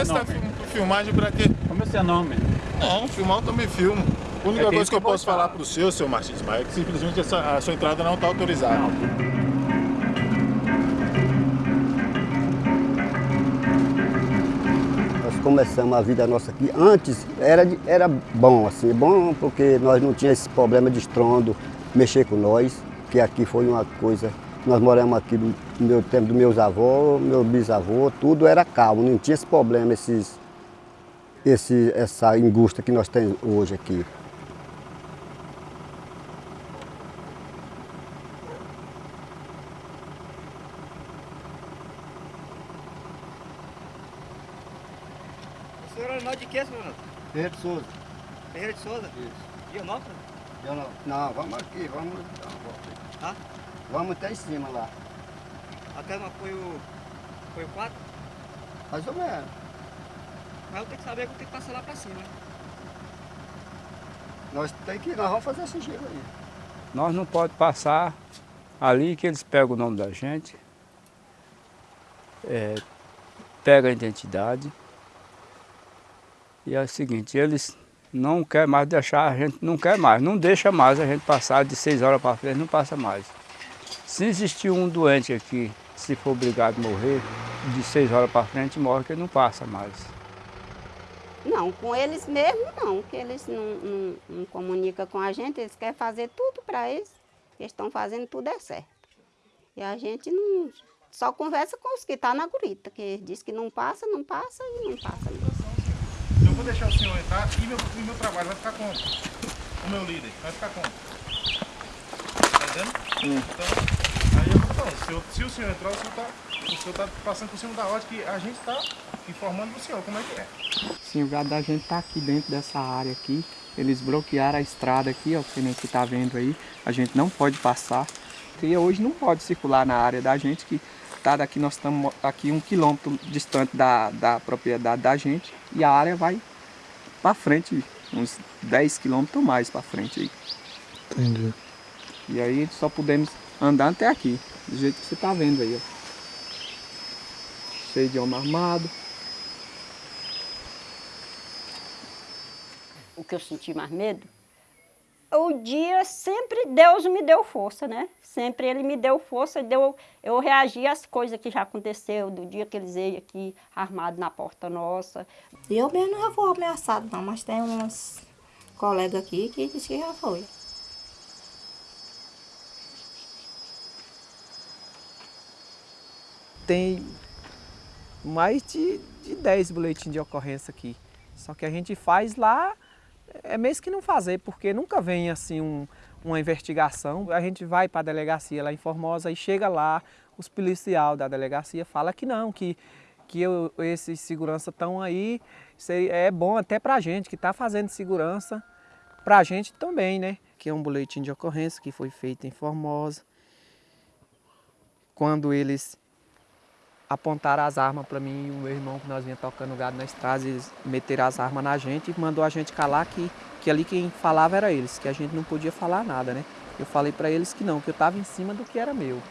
que você tá filmagem pra quê? Como é seu nome? Não, filmar eu também filmo. A única É, coisa que eu que posso botar. falar pro seu, seu Martins Maia, é que simplesmente essa, a sua entrada não tá autorizada. Nós começamos a vida nossa aqui. Antes era, era bom, assim, bom porque nós não tínhamos esse problema de estrondo, mexer com nós, que aqui foi uma coisa. Nós moramos aqui no meu tempo dos meus avós, meu bisavô, tudo era calmo, não tinha esse problema, esses, esse, essa angústia que nós temos hoje aqui. O senhor é de quê, senhor? Ferreira de Souza. Ferreira de Souza? Isso. Dianópolis? Eu não, não, vamos aqui, vamos dar uma volta. Tá? Vamos até em cima lá. Até no apoio, apoio 4? Mais ou menos. Mas eu tenho que saber que eu tenho que passar lá pra cima. Nós, tem que, nós vamos fazer esse giro aí. Nós não pode passar ali que eles pegam o nome da gente, é, pegam a identidade. E é o seguinte, eles não querem mais deixar, a gente não quer mais, não deixa mais a gente passar de seis horas para frente, não passa mais. Se existir um doente aqui, se for obrigado a morrer, de seis horas para frente morre, que ele não passa mais. Não, com eles mesmo não, que eles não, não, não comunicam com a gente, eles querem fazer tudo para eles, eles estão fazendo tudo é certo. E a gente não, só conversa com os que estão na gurita, que diz que não passa, não passa e não passa mesmo. Eu vou deixar o senhor entrar e meu, e meu trabalho vai ficar com o meu líder. Vai ficar com. Tá entendendo? Então, falando, se, o senhor entrar, o senhor tá, o senhor tá passando por cima da ordem que a gente tá informando pro senhor como é que é. Sim, o gado da gente tá aqui dentro dessa área aqui. Eles bloquearam a estrada aqui, ó, que nem você tá vendo aí. A gente não pode passar. E hoje não pode circular na área da gente, que tá daqui, nós estamos aqui um quilômetro distante da, da propriedade da gente. E a área vai para frente, uns 10 quilômetros mais para frente aí. Entendi. E aí só podemos andar até aqui, do jeito que você tá vendo aí, ó. Cheio de homem armado. O que eu senti mais medo? O dia sempre Deus me deu força, né? Sempre Ele me deu força, deu, eu reagi às coisas que já aconteceu, do dia que eles veio aqui armado na porta nossa. Eu mesmo não vou ameaçado não, mas tem uns colegas aqui que disse que já foi. Tem mais de, de 10 boletins de ocorrência aqui. Só que a gente faz lá, é mesmo que não fazer, porque nunca vem assim um- uma investigação. A gente vai para a delegacia lá em Formosa e chega lá, os policiais da delegacia falam que não, que, que eu- esses segurança estão aí, é bom até para a gente que está fazendo segurança, para a gente também, né? Que é um boletim de ocorrência que foi feito em Formosa. Quando eles apontaram as armas para mim e o meu irmão, que nós vinha tocando gado na estrada, eles meteram as armas na gente e mandou a gente calar que, que ali quem falava era eles, que a gente não podia falar nada, né? Eu falei para eles que não, que eu estava em cima do que era meu,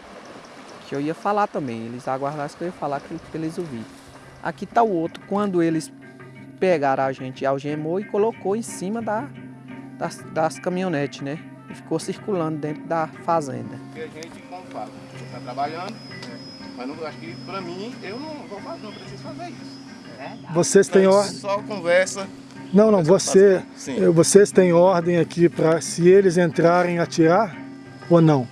que eu ia falar também, eles aguardassem que eu ia falar que, que eles ouviram. Aqui está o outro, quando eles pegaram a gente, algemou e colocou em cima da, das, das caminhonetes, né? E ficou circulando dentro da fazenda. Porque a gente, como fala, você tá trabalhando, mas não, acho que pra mim, eu não vou fazer, não preciso fazer isso. Vocês têm Então, ordem? Só conversa. Não, não, você, vocês têm ordem aqui para se eles entrarem atirar ou não?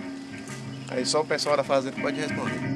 Aí só o pessoal da fazenda pode responder.